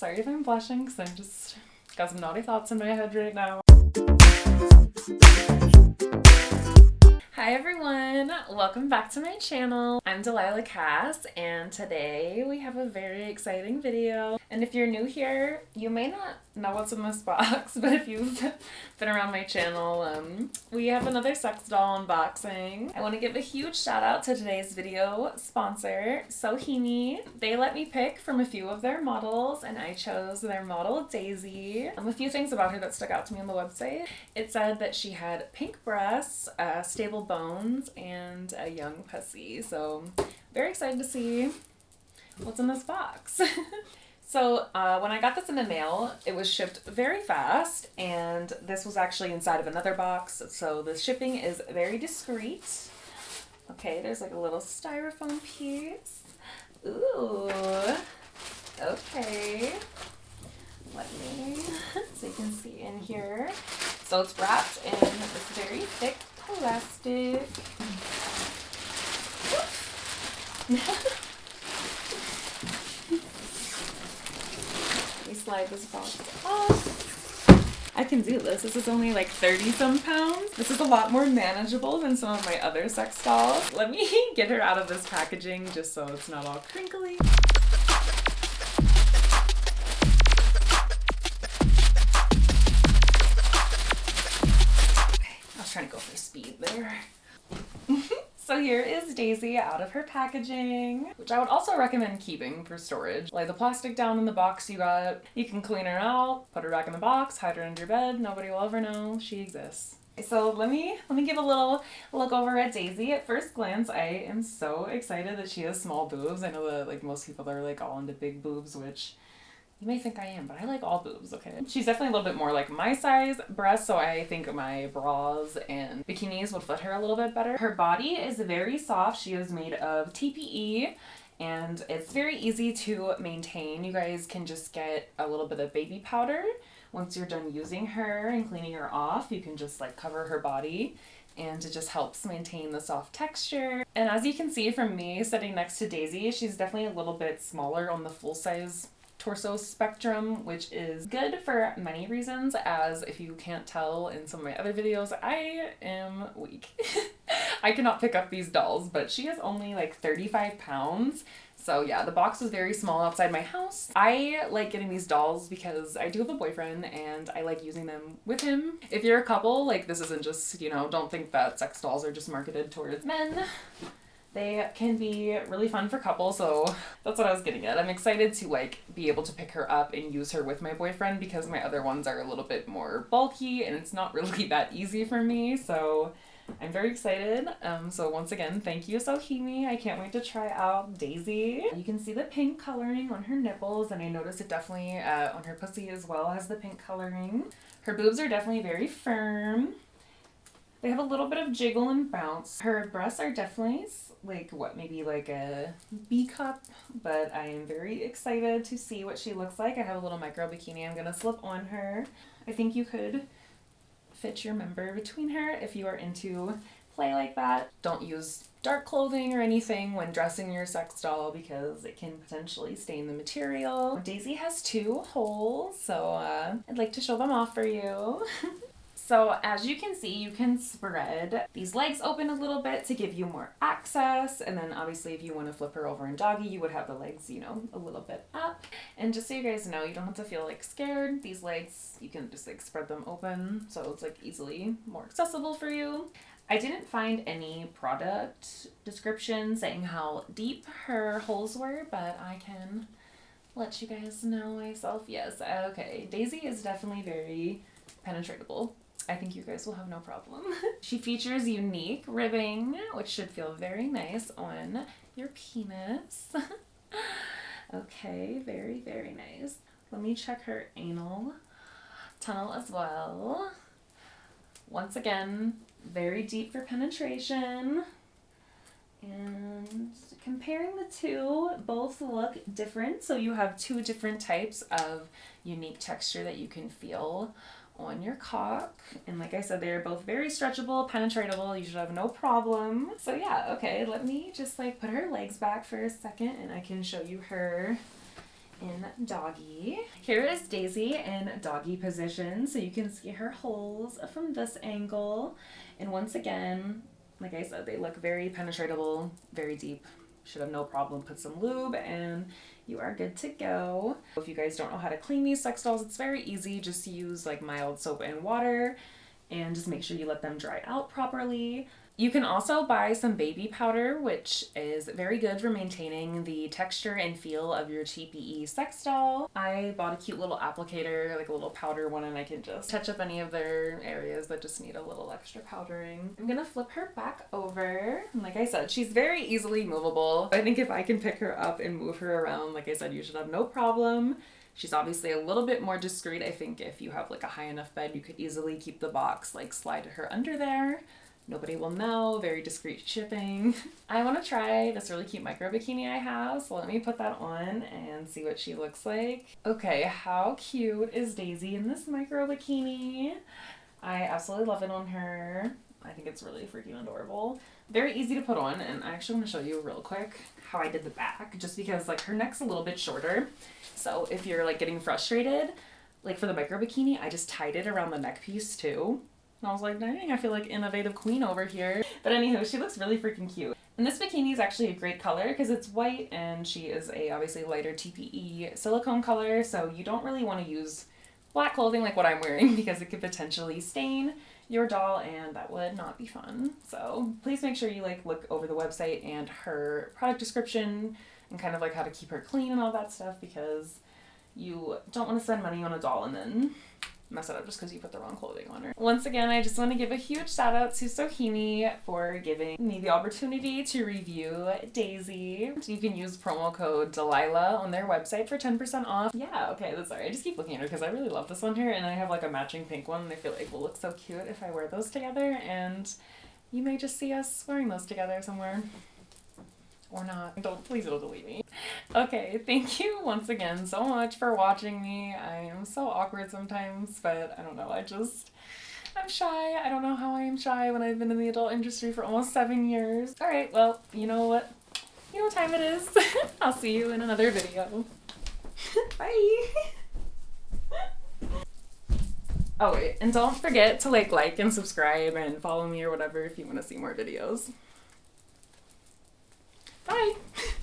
Sorry if I'm blushing because I'm just got some naughty thoughts in my head right now. Hi everyone, welcome back to my channel. I'm Delilah Cass and today we have a very exciting video. And if you're new here, you may not know what's in this box, but if you've been around my channel, um, we have another sex doll unboxing. I want to give a huge shout out to today's video sponsor, Sohimi. They let me pick from a few of their models and I chose their model Daisy. Um, a few things about her that stuck out to me on the website. It said that she had pink breasts, uh, stable bones, and a young pussy. So very excited to see what's in this box. So uh, when I got this in the mail, it was shipped very fast, and this was actually inside of another box, so the shipping is very discreet. Okay, there's like a little styrofoam piece. Ooh, okay. Let me, so you can see in here. So it's wrapped in this very thick plastic. slide this box off. I can do this. This is only like 30 some pounds. This is a lot more manageable than some of my other sex dolls. Let me get her out of this packaging just so it's not all crinkly. Was trying to go for speed there. So here is Daisy out of her packaging, which I would also recommend keeping for storage. Lay the plastic down in the box you got. You can clean her out, put her back in the box, hide her under your bed. Nobody will ever know she exists. So let me let me give a little look over at Daisy. At first glance, I am so excited that she has small boobs. I know that like most people are like all into big boobs, which you may think I am, but I like all boobs, okay? She's definitely a little bit more like my size breast, so I think my bras and bikinis would fit her a little bit better. Her body is very soft. She is made of TPE and it's very easy to maintain. You guys can just get a little bit of baby powder. Once you're done using her and cleaning her off, you can just like cover her body and it just helps maintain the soft texture. And as you can see from me sitting next to Daisy, she's definitely a little bit smaller on the full size torso spectrum, which is good for many reasons, as if you can't tell in some of my other videos, I am weak. I cannot pick up these dolls, but she is only like 35 pounds. So yeah, the box was very small outside my house. I like getting these dolls because I do have a boyfriend and I like using them with him. If you're a couple, like this isn't just, you know, don't think that sex dolls are just marketed towards men. They can be really fun for couples, so that's what I was getting at. I'm excited to like be able to pick her up and use her with my boyfriend because my other ones are a little bit more bulky and it's not really that easy for me, so I'm very excited. Um, so once again, thank you Sohimi. I can't wait to try out Daisy. You can see the pink coloring on her nipples and I noticed it definitely uh, on her pussy as well has the pink coloring. Her boobs are definitely very firm. They have a little bit of jiggle and bounce. Her breasts are definitely like what maybe like a B cup, but I am very excited to see what she looks like. I have a little micro bikini I'm gonna slip on her. I think you could fit your member between her if you are into play like that. Don't use dark clothing or anything when dressing your sex doll because it can potentially stain the material. Daisy has two holes, so uh, I'd like to show them off for you. So as you can see, you can spread these legs open a little bit to give you more access. And then obviously if you want to flip her over in doggy, you would have the legs, you know, a little bit up. And just so you guys know, you don't have to feel like scared. These legs, you can just like spread them open. So it's like easily more accessible for you. I didn't find any product description saying how deep her holes were, but I can let you guys know myself. Yes, okay. Daisy is definitely very penetratable. I think you guys will have no problem. she features unique ribbing, which should feel very nice on your penis. okay, very, very nice. Let me check her anal tunnel as well. Once again, very deep for penetration. And comparing the two, both look different. So you have two different types of unique texture that you can feel on your cock. And like I said, they're both very stretchable, penetratable. You should have no problem. So yeah, okay, let me just like put her legs back for a second and I can show you her in doggy. Here is Daisy in doggy position, so you can see her holes from this angle. And once again, like I said, they look very penetratable, very deep. Should have no problem. Put some lube and you are good to go. If you guys don't know how to clean these sex dolls, it's very easy. Just use like mild soap and water and just make sure you let them dry out properly. You can also buy some baby powder, which is very good for maintaining the texture and feel of your TPE sex doll. I bought a cute little applicator, like a little powder one, and I can just touch up any of their areas that just need a little extra powdering. I'm gonna flip her back over. Like I said, she's very easily movable. I think if I can pick her up and move her around, like I said, you should have no problem. She's obviously a little bit more discreet. I think if you have like a high enough bed, you could easily keep the box, like slide her under there. Nobody will know, very discreet shipping. I want to try this really cute micro bikini I have, so let me put that on and see what she looks like. Okay, how cute is Daisy in this micro bikini? I absolutely love it on her. I think it's really freaking adorable. Very easy to put on, and I actually want to show you real quick how I did the back, just because like her neck's a little bit shorter. So if you're like getting frustrated, like for the micro bikini, I just tied it around the neck piece too. And I was like, dang, I feel like innovative queen over here. But anywho, she looks really freaking cute. And this bikini is actually a great color because it's white and she is a obviously lighter TPE silicone color. So you don't really want to use black clothing like what I'm wearing because it could potentially stain your doll and that would not be fun. So please make sure you like look over the website and her product description and kind of like how to keep her clean and all that stuff because you don't want to spend money on a doll and then mess it up just because you put the wrong clothing on her. Once again, I just want to give a huge shout out to Sohini for giving me the opportunity to review Daisy. You can use promo code Delilah on their website for 10% off. Yeah, okay, that's sorry. I just keep looking at her because I really love this one here and I have like a matching pink one and I feel like will look so cute if I wear those together and you may just see us wearing those together somewhere or not. Don't please don't delete me. Okay, thank you once again so much for watching me. I am so awkward sometimes, but I don't know. I just I'm shy. I don't know how I am shy when I've been in the adult industry for almost seven years. All right, well, you know what? You know what time it is. I'll see you in another video. Bye. Oh wait, and don't forget to like like and subscribe and follow me or whatever if you want to see more videos. Bye.